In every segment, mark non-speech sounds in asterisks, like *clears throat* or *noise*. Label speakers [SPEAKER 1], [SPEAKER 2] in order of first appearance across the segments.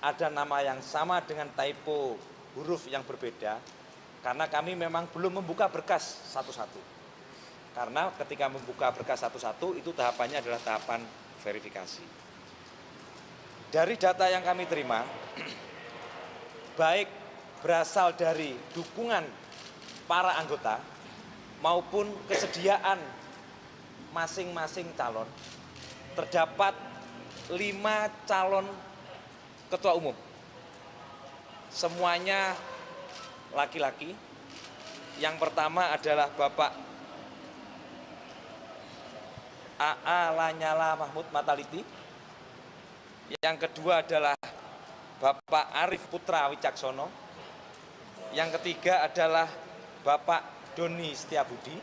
[SPEAKER 1] ada nama yang sama dengan typo huruf yang berbeda karena kami memang belum membuka berkas satu-satu. Karena ketika membuka berkas satu-satu itu tahapannya adalah tahapan verifikasi. Dari data yang kami terima, *clears throat* baik berasal dari dukungan para anggota maupun kesediaan masing-masing calon, terdapat lima calon ketua umum. Semuanya laki-laki. Yang pertama adalah Bapak AA Lanyala Mahmud Mataliti. Yang kedua adalah Bapak Arif Putra Wicaksono. Yang ketiga adalah Bapak Doni Setiabudi.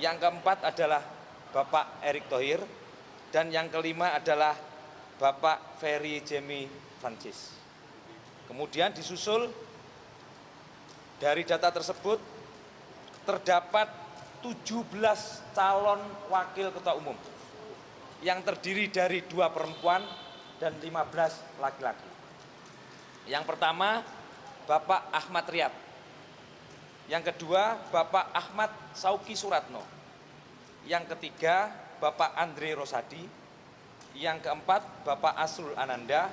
[SPEAKER 1] Yang keempat adalah Bapak Erick Thohir. Dan yang kelima adalah Bapak Ferry Jemi Francis. Kemudian disusul dari data tersebut terdapat 17 calon wakil ketua umum yang terdiri dari dua perempuan dan 15 laki-laki. Yang pertama, Bapak Ahmad Riyad. Yang kedua, Bapak Ahmad Sauki Suratno. Yang ketiga, Bapak Andre Rosadi. Yang keempat, Bapak Asrul Ananda.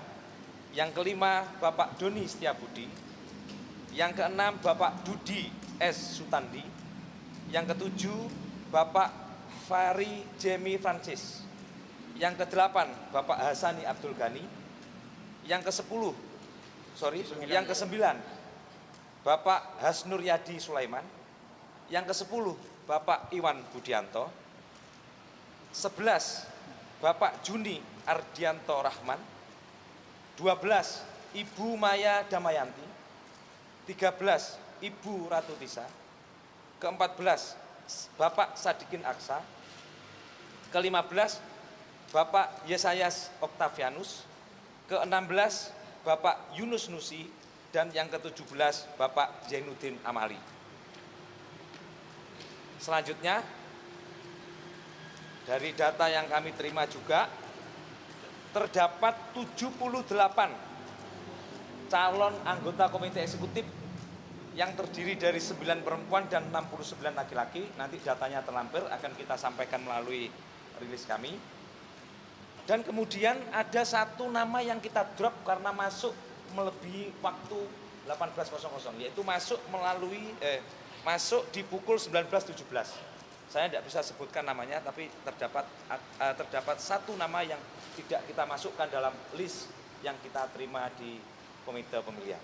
[SPEAKER 1] Yang kelima, Bapak Doni Setiabudi. Yang keenam, Bapak Dudi S. Sutandi. Yang ketujuh, Bapak Fari Jemi Francis. Yang kedelapan, Bapak Hasani Abdul Ghani. Yang kesepuluh, sorry, yang kesembilan, Bapak Hasnur Yadi Sulaiman. Yang kesepuluh, Bapak Iwan Budianto. Sebelas, Bapak Juni Ardianto Rahman. Dua belas, Ibu Maya Damayanti. Tiga belas, Ibu Ratu Tisa. Keempat belas, Bapak Sadikin Aksa. Kelima belas, Bapak Yesayas Octavianus. Keenam belas, Bapak Yunus Nusi. Dan yang ketujuh belas, Bapak Zainuddin Amali. Selanjutnya, dari data yang kami terima juga, terdapat 78 calon anggota komite eksekutif yang terdiri dari 9 perempuan dan 69 laki-laki. Nanti datanya terlampir akan kita sampaikan melalui rilis kami. Dan kemudian ada satu nama yang kita drop karena masuk melebihi waktu 18.00 yaitu masuk melalui eh, masuk di pukul 19.17 saya tidak bisa sebutkan namanya tapi terdapat uh, terdapat satu nama yang tidak kita masukkan dalam list yang kita terima di komite pemilihan.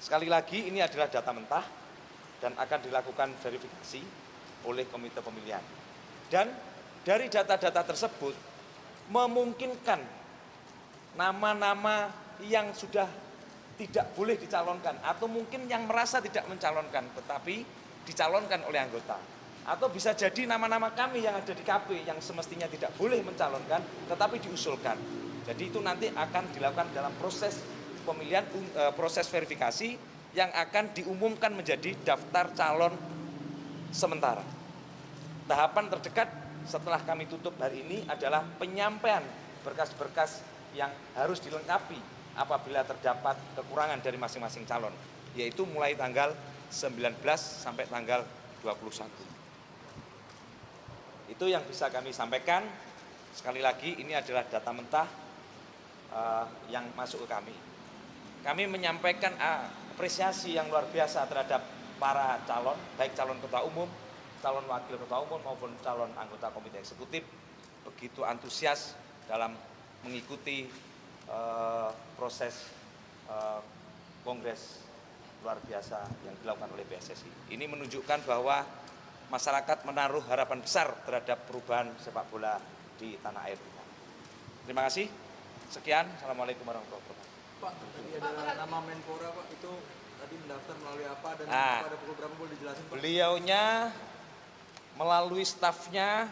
[SPEAKER 1] Sekali lagi ini adalah data mentah dan akan dilakukan verifikasi oleh komite pemilihan. Dan dari data-data tersebut memungkinkan nama-nama yang sudah tidak boleh dicalonkan atau mungkin yang merasa tidak mencalonkan tetapi dicalonkan oleh anggota atau bisa jadi nama-nama kami yang ada di KP yang semestinya tidak boleh mencalonkan tetapi diusulkan. Jadi itu nanti akan dilakukan dalam proses pemilihan e, proses verifikasi yang akan diumumkan menjadi daftar calon sementara. Tahapan terdekat setelah kami tutup hari ini adalah penyampaian berkas-berkas yang harus dilengkapi apabila terdapat kekurangan dari masing-masing calon yaitu mulai tanggal 19 sampai tanggal 21 itu yang bisa kami sampaikan sekali lagi ini adalah data mentah uh, yang masuk ke kami kami menyampaikan uh, apresiasi yang luar biasa terhadap para calon baik calon ketua umum calon wakil ketua umum maupun calon anggota komite eksekutif begitu antusias dalam mengikuti uh, proses uh, kongres luar biasa yang dilakukan oleh PSSI. Ini menunjukkan bahwa masyarakat menaruh harapan besar terhadap perubahan sepak bola di tanah air kita. Terima kasih. Sekian. Assalamualaikum warahmatullahi wabarakatuh.
[SPEAKER 2] Pak, tadi ada nama Menpora Pak, itu tadi mendaftar melalui apa dan
[SPEAKER 1] nah,
[SPEAKER 2] pada pukul berapa boleh dijelasin Pak?
[SPEAKER 1] Beliaunya melalui stafnya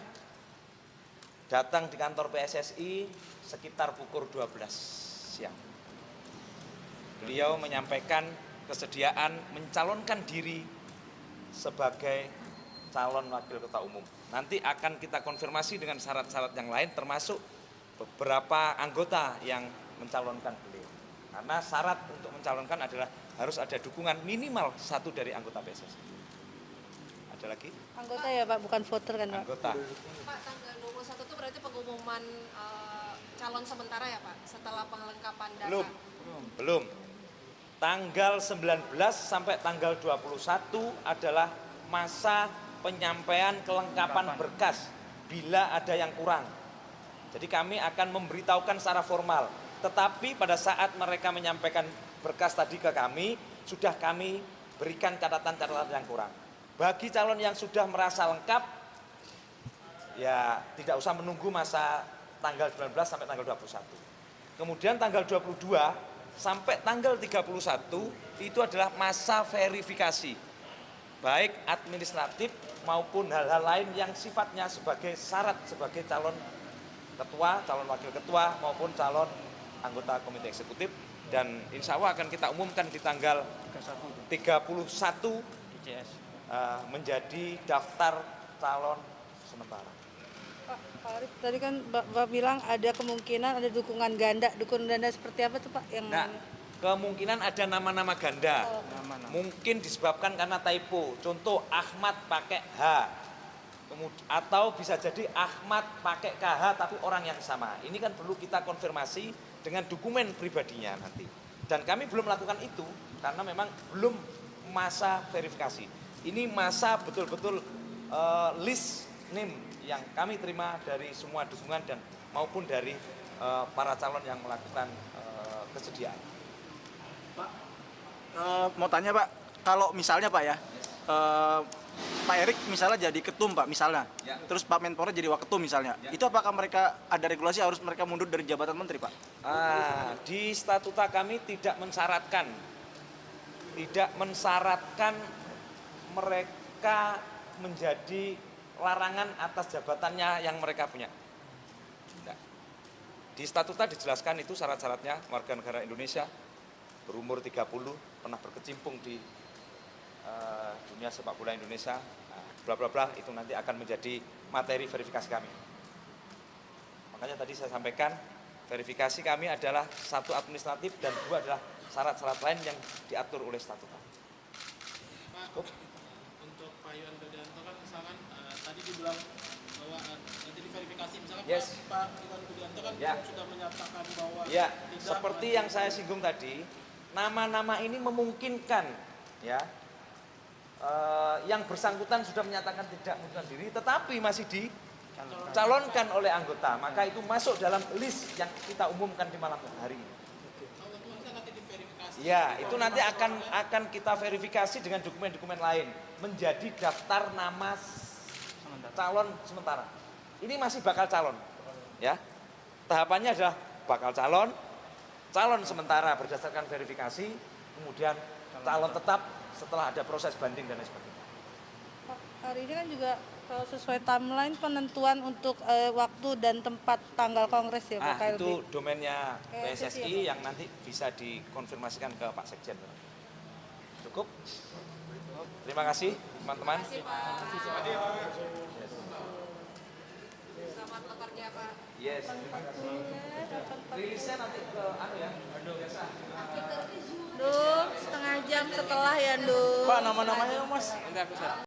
[SPEAKER 1] datang di kantor PSSI sekitar pukul 12 siang. Beliau menyampaikan kesediaan mencalonkan diri sebagai calon wakil ketua umum. Nanti akan kita konfirmasi dengan syarat-syarat yang lain termasuk beberapa anggota yang mencalonkan beliau. Karena syarat untuk mencalonkan adalah harus ada dukungan minimal satu dari anggota PSSI. Ada lagi?
[SPEAKER 3] Anggota ya Pak, bukan voter kan Pak?
[SPEAKER 1] Anggota.
[SPEAKER 4] Pak, tanggal 21 itu berarti pengumuman eh, calon sementara ya Pak, setelah pengelengkapan data.
[SPEAKER 1] Belum. Belum. Tanggal 19 sampai tanggal 21 adalah masa penyampaian kelengkapan berkas bila ada yang kurang. Jadi kami akan memberitahukan secara formal. Tetapi pada saat mereka menyampaikan berkas tadi ke kami, sudah kami berikan catatan-catatan yang kurang. Bagi calon yang sudah merasa lengkap, ya tidak usah menunggu masa tanggal 19 sampai tanggal 21. Kemudian tanggal 22 sampai tanggal 31 itu adalah masa verifikasi. Baik administratif maupun hal-hal lain yang sifatnya sebagai syarat sebagai calon ketua, calon wakil ketua maupun calon anggota komite eksekutif dan insya Allah akan kita umumkan di tanggal 31
[SPEAKER 5] DCS.
[SPEAKER 1] eh, menjadi daftar calon sementara.
[SPEAKER 3] Pak, Pak Arief, tadi kan Bapak bilang ada kemungkinan ada dukungan ganda. Dukungan ganda seperti apa tuh Pak? Yang
[SPEAKER 1] Nah, kemungkinan ada nama-nama ganda.
[SPEAKER 3] Oh.
[SPEAKER 5] Nama-nama.
[SPEAKER 1] Mungkin disebabkan karena typo. Contoh Ahmad pakai H. Kemud- atau bisa jadi Ahmad pakai KH tapi orang yang sama. Ini kan perlu kita konfirmasi dengan dokumen pribadinya nanti. Dan kami belum melakukan itu karena memang belum masa verifikasi. Ini masa betul-betul eh, list name yang kami terima dari semua dukungan dan maupun dari eh, para calon yang melakukan eh, kesediaan.
[SPEAKER 5] Eh, mau tanya Pak, kalau misalnya Pak ya, eh, Pak Erik misalnya jadi ketum Pak misalnya,
[SPEAKER 1] Ya.
[SPEAKER 5] terus Pak Menpora jadi waketum misalnya,
[SPEAKER 1] Ya.
[SPEAKER 5] itu apakah mereka ada regulasi harus mereka mundur dari jabatan menteri Pak?
[SPEAKER 1] Ah, di statuta kami tidak mensyaratkan, tidak mensyaratkan mereka menjadi larangan atas jabatannya yang mereka punya. Tidak. Di statuta dijelaskan itu syarat-syaratnya warga negara Indonesia berumur 30 pernah berkecimpung di eh, dunia sepak bola Indonesia, nah, bla bla bla itu nanti akan menjadi materi verifikasi kami. Makanya tadi saya sampaikan verifikasi kami adalah satu administratif dan dua adalah syarat-syarat lain yang diatur oleh statuta.
[SPEAKER 6] Pak, untuk Pak Iwan Budianto kan misalkan eh, tadi dibilang bahwa eh, nanti diverifikasi misalkan
[SPEAKER 1] Yes.
[SPEAKER 6] Pak, Pak Iwan Budianto kan
[SPEAKER 1] Ya.
[SPEAKER 6] sudah menyatakan bahwa
[SPEAKER 1] Ya,
[SPEAKER 6] tidak
[SPEAKER 1] seperti yang saya singgung tadi, nama-nama ini memungkinkan ya eh, yang bersangkutan sudah menyatakan tidak mengundurkan diri, tetapi masih dicalonkan oleh anggota, maka itu masuk dalam list yang kita umumkan di malam hari ini. Ya, itu nanti akan akan kita verifikasi dengan dokumen-dokumen lain menjadi daftar nama calon sementara. Ini masih bakal calon, ya. Tahapannya adalah bakal calon, calon sementara berdasarkan verifikasi, kemudian calon tetap setelah ada proses banding dan lain sebagainya.
[SPEAKER 3] Pak, hari ini kan juga kalau sesuai timeline penentuan untuk eh, waktu dan tempat tanggal kongres ya Pak
[SPEAKER 1] Ah,
[SPEAKER 3] KLB.
[SPEAKER 1] itu domainnya
[SPEAKER 3] PSSI ya,
[SPEAKER 1] yang nanti bisa dikonfirmasikan ke Pak Sekjen. Cukup? Terima kasih teman-teman.
[SPEAKER 4] Terima kasih Pak. Selamat bekerja Pak.
[SPEAKER 1] Yes, terima kasih. Rilisnya nanti ke anu ya, biasa.
[SPEAKER 3] Duh, setengah jam setelah ya, Duh.
[SPEAKER 5] Pak nama-namanya Mas?